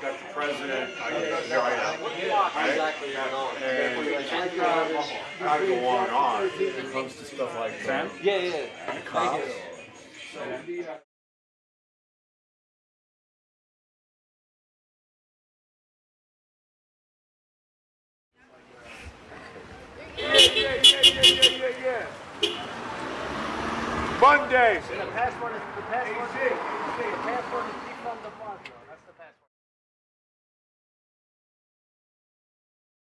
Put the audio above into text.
president, I get giant. Exactly, I know. And uh, I go on and on when it comes to stuff like that. Yeah, yeah. The cops. Yeah, yeah, yeah, yeah, yeah, yeah, yeah. Monday. The passport is the passport.